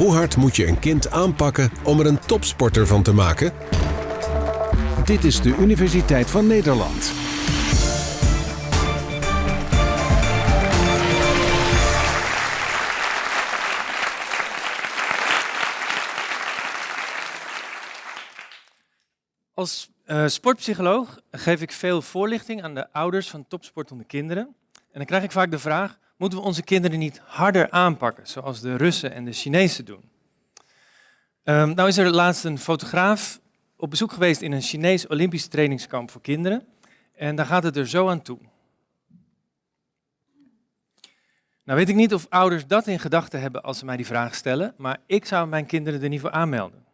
Hoe hard moet je een kind aanpakken om er een topsporter van te maken? Dit is de Universiteit van Nederland. Als uh, sportpsycholoog geef ik veel voorlichting aan de ouders van topsportende kinderen. En dan krijg ik vaak de vraag, moeten we onze kinderen niet harder aanpakken, zoals de Russen en de Chinezen doen? Um, nou is er laatst een fotograaf op bezoek geweest in een Chinees Olympisch trainingskamp voor kinderen. En daar gaat het er zo aan toe. Nou weet ik niet of ouders dat in gedachten hebben als ze mij die vraag stellen, maar ik zou mijn kinderen er niet voor aanmelden.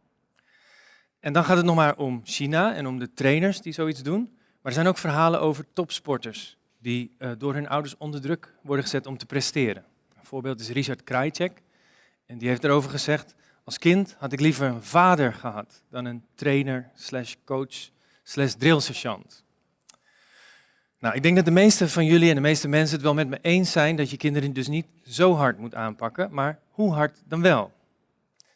En dan gaat het nog maar om China en om de trainers die zoiets doen. Maar er zijn ook verhalen over topsporters die uh, door hun ouders onder druk worden gezet om te presteren. Een voorbeeld is Richard Krajcek. En die heeft erover gezegd, als kind had ik liever een vader gehad dan een trainer slash coach slash drillsergeant. Nou, ik denk dat de meeste van jullie en de meeste mensen het wel met me eens zijn dat je kinderen dus niet zo hard moet aanpakken, maar hoe hard dan wel?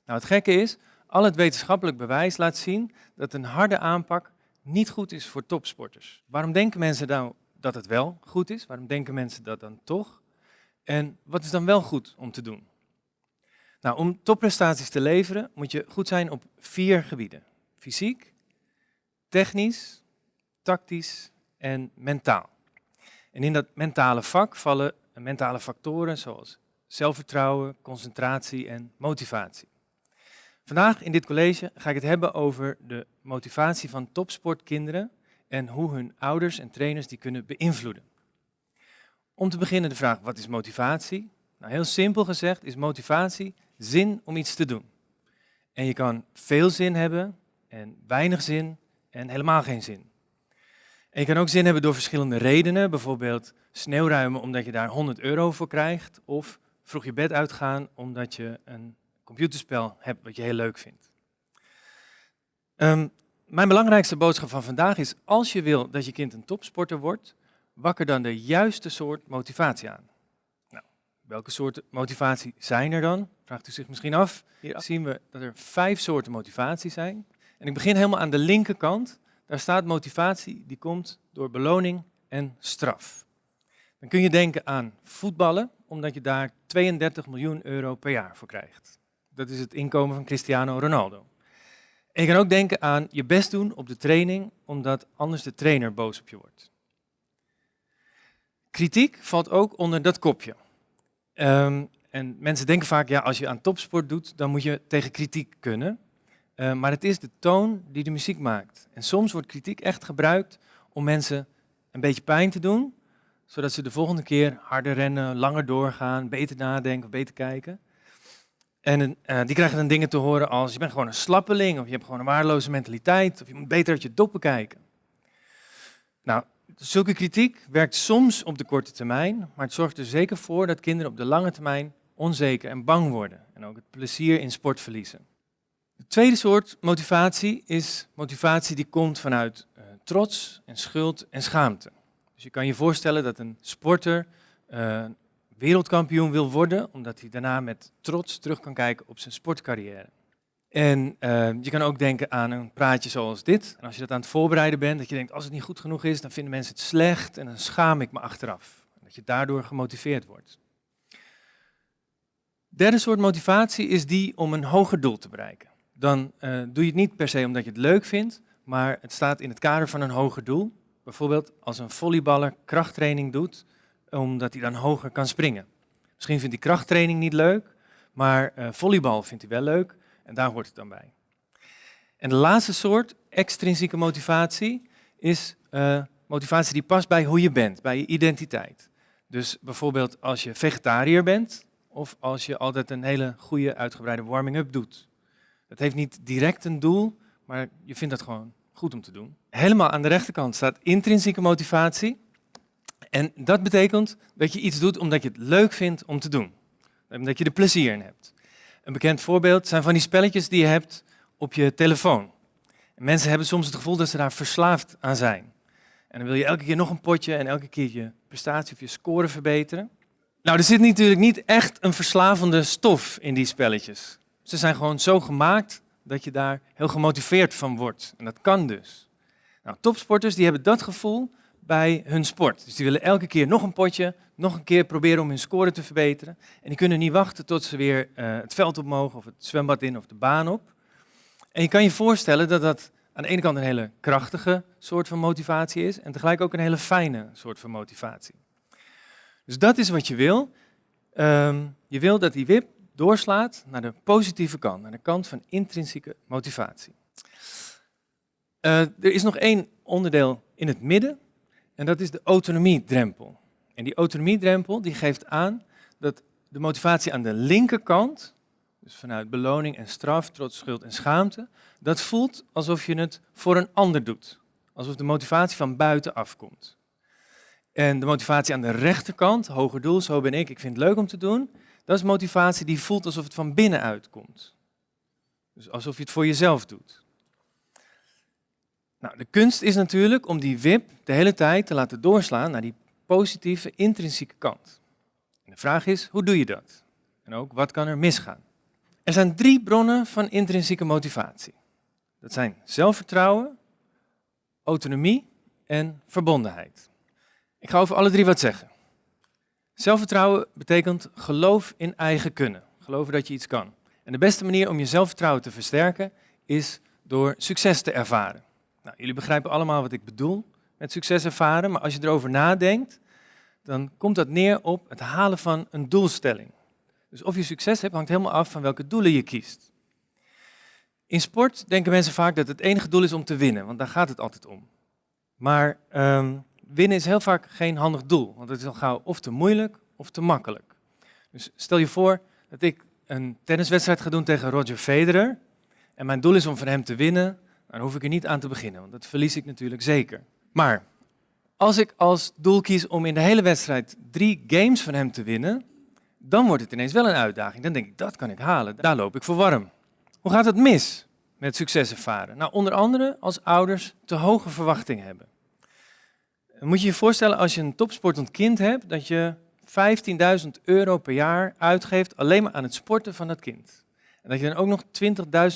Nou, het gekke is, al het wetenschappelijk bewijs laat zien dat een harde aanpak niet goed is voor topsporters. Waarom denken mensen nou dat het wel goed is? Waarom denken mensen dat dan toch? En wat is dan wel goed om te doen? Nou, om topprestaties te leveren moet je goed zijn op vier gebieden. Fysiek, technisch, tactisch en mentaal. En in dat mentale vak vallen mentale factoren zoals zelfvertrouwen, concentratie en motivatie. Vandaag in dit college ga ik het hebben over de motivatie van topsportkinderen en hoe hun ouders en trainers die kunnen beïnvloeden. Om te beginnen de vraag, wat is motivatie? Nou, heel simpel gezegd is motivatie zin om iets te doen. En je kan veel zin hebben en weinig zin en helemaal geen zin. En je kan ook zin hebben door verschillende redenen, bijvoorbeeld sneeuwruimen omdat je daar 100 euro voor krijgt, of vroeg je bed uitgaan omdat je een computerspel hebt wat je heel leuk vindt. Ehm, mijn belangrijkste boodschap van vandaag is, als je wil dat je kind een topsporter wordt, wakker dan de juiste soort motivatie aan. Nou, welke soorten motivatie zijn er dan? Vraagt u zich misschien af. Hier zien we dat er vijf soorten motivatie zijn. En ik begin helemaal aan de linkerkant. Daar staat motivatie die komt door beloning en straf. Dan kun je denken aan voetballen, omdat je daar 32 miljoen euro per jaar voor krijgt. Dat is het inkomen van Cristiano Ronaldo. En je kan ook denken aan je best doen op de training, omdat anders de trainer boos op je wordt. Kritiek valt ook onder dat kopje. Um, en mensen denken vaak, ja, als je aan topsport doet, dan moet je tegen kritiek kunnen. Uh, maar het is de toon die de muziek maakt. En soms wordt kritiek echt gebruikt om mensen een beetje pijn te doen, zodat ze de volgende keer harder rennen, langer doorgaan, beter nadenken, beter kijken. En uh, die krijgen dan dingen te horen als je bent gewoon een slappeling, of je hebt gewoon een waardeloze mentaliteit, of je moet beter uit je doppen kijken. Nou, zulke kritiek werkt soms op de korte termijn, maar het zorgt er zeker voor dat kinderen op de lange termijn onzeker en bang worden en ook het plezier in sport verliezen. De tweede soort motivatie is motivatie die komt vanuit uh, trots en schuld en schaamte. Dus je kan je voorstellen dat een sporter uh, wereldkampioen wil worden, omdat hij daarna met trots terug kan kijken op zijn sportcarrière. En uh, je kan ook denken aan een praatje zoals dit. En als je dat aan het voorbereiden bent, dat je denkt, als het niet goed genoeg is, dan vinden mensen het slecht en dan schaam ik me achteraf. Dat je daardoor gemotiveerd wordt. Derde soort motivatie is die om een hoger doel te bereiken. Dan uh, doe je het niet per se omdat je het leuk vindt, maar het staat in het kader van een hoger doel. Bijvoorbeeld als een volleyballer krachttraining doet, omdat hij dan hoger kan springen. Misschien vindt hij krachttraining niet leuk, maar uh, volleybal vindt hij wel leuk en daar hoort het dan bij. En de laatste soort, extrinsieke motivatie, is uh, motivatie die past bij hoe je bent, bij je identiteit. Dus bijvoorbeeld als je vegetariër bent of als je altijd een hele goede uitgebreide warming-up doet. Dat heeft niet direct een doel, maar je vindt dat gewoon goed om te doen. Helemaal aan de rechterkant staat intrinsieke motivatie. En dat betekent dat je iets doet omdat je het leuk vindt om te doen. Omdat je er plezier in hebt. Een bekend voorbeeld zijn van die spelletjes die je hebt op je telefoon. En mensen hebben soms het gevoel dat ze daar verslaafd aan zijn. En dan wil je elke keer nog een potje en elke keer je prestatie of je score verbeteren. Nou, er zit natuurlijk niet echt een verslavende stof in die spelletjes. Ze zijn gewoon zo gemaakt dat je daar heel gemotiveerd van wordt. En dat kan dus. Nou, topsporters die hebben dat gevoel bij hun sport. Dus die willen elke keer nog een potje, nog een keer proberen om hun score te verbeteren. En die kunnen niet wachten tot ze weer uh, het veld op mogen, of het zwembad in, of de baan op. En je kan je voorstellen dat dat aan de ene kant een hele krachtige soort van motivatie is, en tegelijk ook een hele fijne soort van motivatie. Dus dat is wat je wil. Um, je wil dat die WIP doorslaat naar de positieve kant, naar de kant van intrinsieke motivatie. Uh, er is nog één onderdeel in het midden, en dat is de autonomiedrempel. En die autonomiedrempel die geeft aan dat de motivatie aan de linkerkant, dus vanuit beloning en straf, trots, schuld en schaamte, dat voelt alsof je het voor een ander doet. Alsof de motivatie van buiten afkomt. En de motivatie aan de rechterkant, hoger doel, zo ben ik, ik vind het leuk om te doen, dat is motivatie die voelt alsof het van binnenuit komt. Dus alsof je het voor jezelf doet. Nou, de kunst is natuurlijk om die wip de hele tijd te laten doorslaan naar die positieve, intrinsieke kant. En de vraag is, hoe doe je dat? En ook, wat kan er misgaan? Er zijn drie bronnen van intrinsieke motivatie. Dat zijn zelfvertrouwen, autonomie en verbondenheid. Ik ga over alle drie wat zeggen. Zelfvertrouwen betekent geloof in eigen kunnen. Geloven dat je iets kan. En de beste manier om je zelfvertrouwen te versterken is door succes te ervaren. Nou, jullie begrijpen allemaal wat ik bedoel met succes ervaren, maar als je erover nadenkt, dan komt dat neer op het halen van een doelstelling. Dus of je succes hebt, hangt helemaal af van welke doelen je kiest. In sport denken mensen vaak dat het enige doel is om te winnen, want daar gaat het altijd om. Maar um, winnen is heel vaak geen handig doel, want het is al gauw of te moeilijk of te makkelijk. Dus stel je voor dat ik een tenniswedstrijd ga doen tegen Roger Federer en mijn doel is om van hem te winnen, dan hoef ik er niet aan te beginnen, want dat verlies ik natuurlijk zeker. Maar als ik als doel kies om in de hele wedstrijd drie games van hem te winnen, dan wordt het ineens wel een uitdaging. Dan denk ik, dat kan ik halen, daar loop ik voor warm. Hoe gaat het mis met succes ervaren? Nou, onder andere als ouders te hoge verwachtingen hebben. Moet je je voorstellen als je een topsportend kind hebt, dat je 15.000 euro per jaar uitgeeft alleen maar aan het sporten van dat kind. En dat je dan ook nog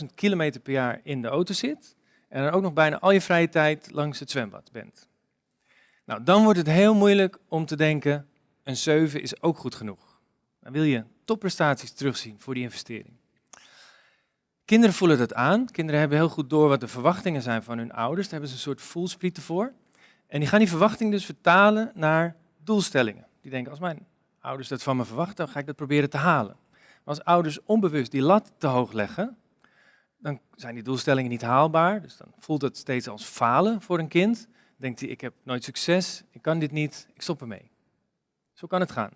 20.000 kilometer per jaar in de auto zit en dan ook nog bijna al je vrije tijd langs het zwembad bent. Nou, dan wordt het heel moeilijk om te denken, een 7 is ook goed genoeg. Dan wil je topprestaties terugzien voor die investering. Kinderen voelen dat aan. Kinderen hebben heel goed door wat de verwachtingen zijn van hun ouders. Daar hebben ze een soort voelsprieten voor. En die gaan die verwachting dus vertalen naar doelstellingen. Die denken, als mijn ouders dat van me verwachten, dan ga ik dat proberen te halen. Maar als ouders onbewust die lat te hoog leggen, dan zijn die doelstellingen niet haalbaar. Dus dan voelt het steeds als falen voor een kind. denkt hij, ik heb nooit succes, ik kan dit niet, ik stop ermee. Zo kan het gaan.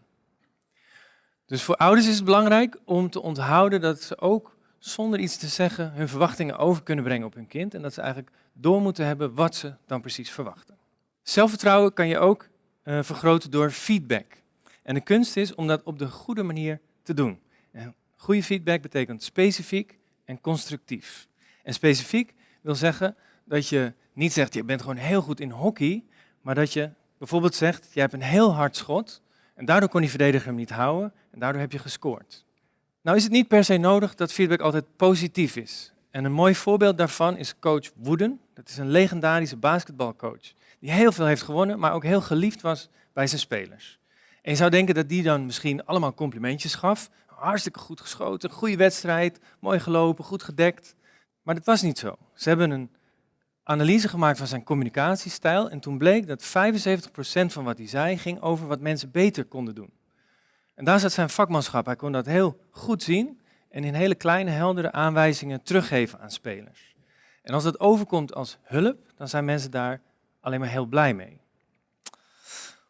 Dus voor ouders is het belangrijk om te onthouden dat ze ook zonder iets te zeggen hun verwachtingen over kunnen brengen op hun kind. En dat ze eigenlijk door moeten hebben wat ze dan precies verwachten. Zelfvertrouwen kan je ook uh, vergroten door feedback. En de kunst is om dat op de goede manier te doen. En goede feedback betekent specifiek en constructief. En specifiek wil zeggen dat je niet zegt, je bent gewoon heel goed in hockey, maar dat je bijvoorbeeld zegt, je hebt een heel hard schot en daardoor kon die verdediger hem niet houden en daardoor heb je gescoord. Nou is het niet per se nodig dat feedback altijd positief is. En een mooi voorbeeld daarvan is coach Wooden. Dat is een legendarische basketbalcoach die heel veel heeft gewonnen, maar ook heel geliefd was bij zijn spelers. En je zou denken dat die dan misschien allemaal complimentjes gaf. Hartstikke goed geschoten, goede wedstrijd, mooi gelopen, goed gedekt. Maar dat was niet zo. Ze hebben een analyse gemaakt van zijn communicatiestijl en toen bleek dat 75% van wat hij zei ging over wat mensen beter konden doen. En daar zat zijn vakmanschap. Hij kon dat heel goed zien en in hele kleine, heldere aanwijzingen teruggeven aan spelers. En als dat overkomt als hulp, dan zijn mensen daar alleen maar heel blij mee.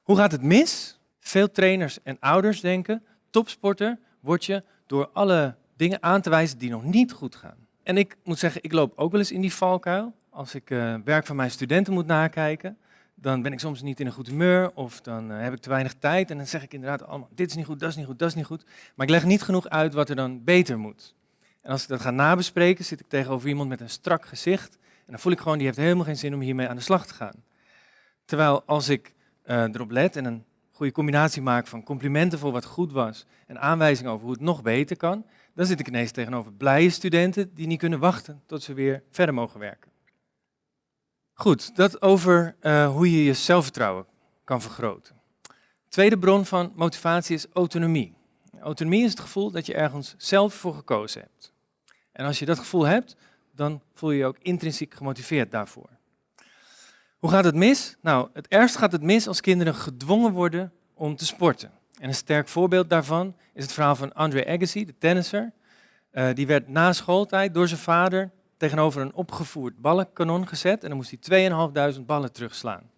Hoe gaat het mis? Veel trainers en ouders denken, topsporter door alle dingen aan te wijzen die nog niet goed gaan. En ik moet zeggen, ik loop ook wel eens in die valkuil. Als ik uh, werk van mijn studenten moet nakijken, dan ben ik soms niet in een goed humeur of dan uh, heb ik te weinig tijd. En dan zeg ik inderdaad allemaal, dit is niet goed, dat is niet goed, dat is niet goed. Maar ik leg niet genoeg uit wat er dan beter moet. En als ik dat ga nabespreken, zit ik tegenover iemand met een strak gezicht. En dan voel ik gewoon, die heeft helemaal geen zin om hiermee aan de slag te gaan. Terwijl als ik uh, erop let en een goede combinatie maak van complimenten voor wat goed was en aanwijzingen over hoe het nog beter kan, dan zit ik ineens tegenover blije studenten die niet kunnen wachten tot ze weer verder mogen werken. Goed, dat over uh, hoe je je zelfvertrouwen kan vergroten. Tweede bron van motivatie is autonomie. Autonomie is het gevoel dat je ergens zelf voor gekozen hebt. En als je dat gevoel hebt, dan voel je je ook intrinsiek gemotiveerd daarvoor. Hoe gaat het mis? Nou, het ergst gaat het mis als kinderen gedwongen worden om te sporten. En een sterk voorbeeld daarvan is het verhaal van Andre Agassi, de tennisser. Uh, die werd na schooltijd door zijn vader tegenover een opgevoerd ballenkanon gezet en dan moest hij 2.500 ballen terugslaan.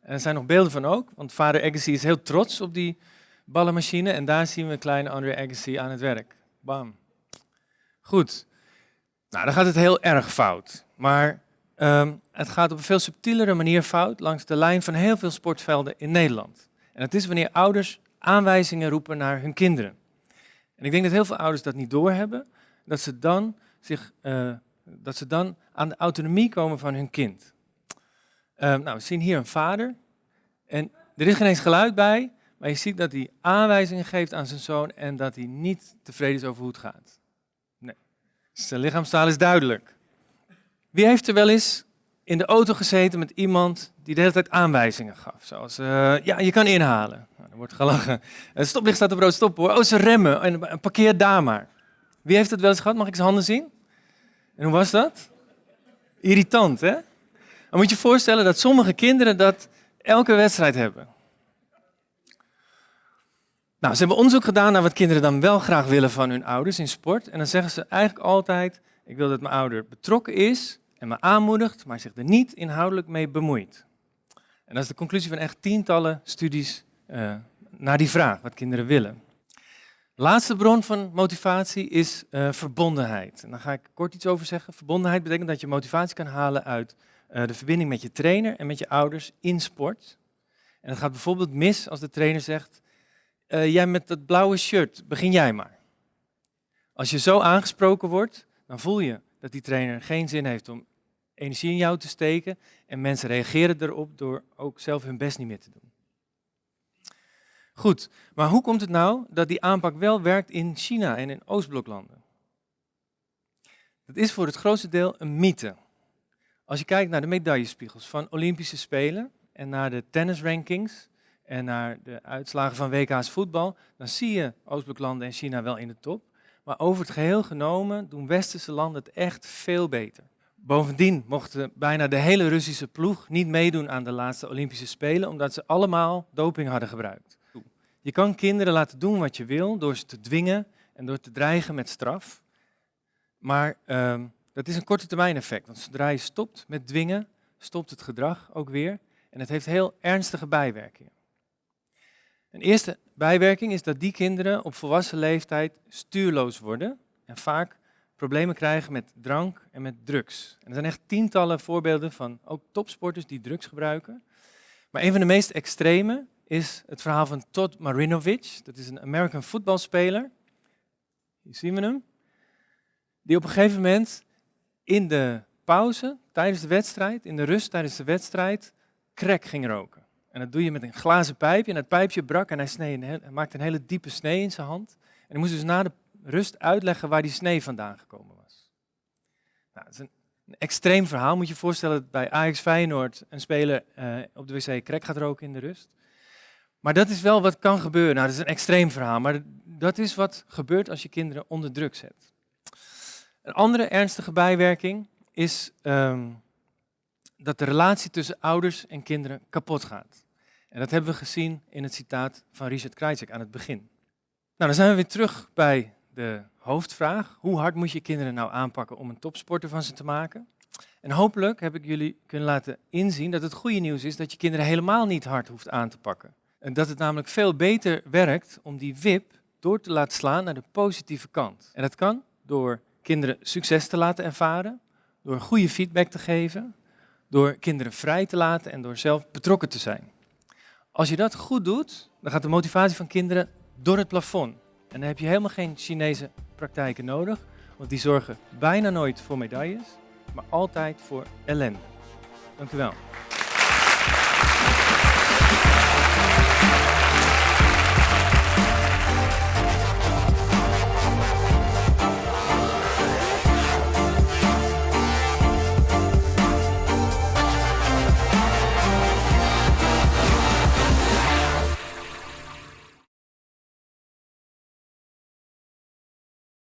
En er zijn nog beelden van ook, want vader Agassi is heel trots op die ballenmachine en daar zien we kleine Andre Agassi aan het werk. Bam. Goed. Nou, dan gaat het heel erg fout. Maar um, het gaat op een veel subtielere manier fout langs de lijn van heel veel sportvelden in Nederland. En dat is wanneer ouders aanwijzingen roepen naar hun kinderen. En ik denk dat heel veel ouders dat niet doorhebben, dat ze dan, zich, uh, dat ze dan aan de autonomie komen van hun kind. Um, nou, we zien hier een vader en er is geen eens geluid bij, maar je ziet dat hij aanwijzingen geeft aan zijn zoon en dat hij niet tevreden is over hoe het gaat. Nee, zijn lichaamstaal is duidelijk. Wie heeft er wel eens in de auto gezeten met iemand die de hele tijd aanwijzingen gaf? Zoals, uh, ja, je kan inhalen. Nou, er wordt gelachen. Het stoplicht staat op rood, stop hoor. Oh, ze remmen. En parkeer daar maar. Wie heeft het wel eens gehad? Mag ik zijn handen zien? En hoe was dat? Irritant, hè? Dan moet je je voorstellen dat sommige kinderen dat elke wedstrijd hebben. Nou, ze hebben onderzoek gedaan naar wat kinderen dan wel graag willen van hun ouders in sport. En dan zeggen ze eigenlijk altijd, ik wil dat mijn ouder betrokken is en me aanmoedigt, maar zich er niet inhoudelijk mee bemoeit. En dat is de conclusie van echt tientallen studies uh, naar die vraag, wat kinderen willen. Laatste bron van motivatie is uh, verbondenheid. En daar ga ik kort iets over zeggen. Verbondenheid betekent dat je motivatie kan halen uit uh, de verbinding met je trainer en met je ouders in sport. En het gaat bijvoorbeeld mis als de trainer zegt, jij met dat blauwe shirt, begin jij maar. Als je zo aangesproken wordt, dan voel je dat die trainer geen zin heeft om energie in jou te steken. En mensen reageren erop door ook zelf hun best niet meer te doen. Goed, maar hoe komt het nou dat die aanpak wel werkt in China en in Oostbloklanden? Dat is voor het grootste deel een mythe. Als je kijkt naar de medaillespiegels van Olympische Spelen en naar de tennisrankings en naar de uitslagen van WK's voetbal, dan zie je Oostbloklanden en China wel in de top. Maar over het geheel genomen doen westerse landen het echt veel beter. Bovendien mochten bijna de hele Russische ploeg niet meedoen aan de laatste Olympische Spelen, omdat ze allemaal doping hadden gebruikt. Je kan kinderen laten doen wat je wil door ze te dwingen en door te dreigen met straf. Maar uh, dat is een korte termijn effect, want zodra je stopt met dwingen, stopt het gedrag ook weer. En het heeft heel ernstige bijwerkingen. Een eerste bijwerking is dat die kinderen op volwassen leeftijd stuurloos worden en vaak problemen krijgen met drank en met drugs. En er zijn echt tientallen voorbeelden van ook topsporters die drugs gebruiken. Maar een van de meest extreme is het verhaal van Todd Marinovich. Dat is een American voetbalspeler. Hier zien we hem. Die op een gegeven moment in de pauze, tijdens de wedstrijd, in de rust tijdens de wedstrijd, crack ging roken. En dat doe je met een glazen pijpje. En dat pijpje brak en hij, snee maakte een hele diepe snee in zijn hand. En hij moest dus na de rust uitleggen waar die snee vandaan gekomen was. Nou, dat is een, een extreem verhaal. Moet je je voorstellen dat bij Ajax Feyenoord een speler uh, op de wc crack gaat roken in de rust. Maar dat is wel wat kan gebeuren. Nou, dat is een extreem verhaal, maar dat is wat gebeurt als je kinderen onder druk zet. Een andere ernstige bijwerking is um, dat de relatie tussen ouders en kinderen kapot gaat. En dat hebben we gezien in het citaat van Richard Krajcek aan het begin. Nou, dan zijn we weer terug bij de hoofdvraag. Hoe hard moet je kinderen nou aanpakken om een topsporter van ze te maken? En hopelijk heb ik jullie kunnen laten inzien dat het goede nieuws is dat je kinderen helemaal niet hard hoeft aan te pakken. En dat het namelijk veel beter werkt om die wip door te laten slaan naar de positieve kant. En dat kan door kinderen succes te laten ervaren, door goede feedback te geven, door kinderen vrij te laten en door zelf betrokken te zijn. Als je dat goed doet, dan gaat de motivatie van kinderen door het plafond. En dan heb je helemaal geen Chinese praktijken nodig, want die zorgen bijna nooit voor medailles, maar altijd voor ellende. Dank u wel.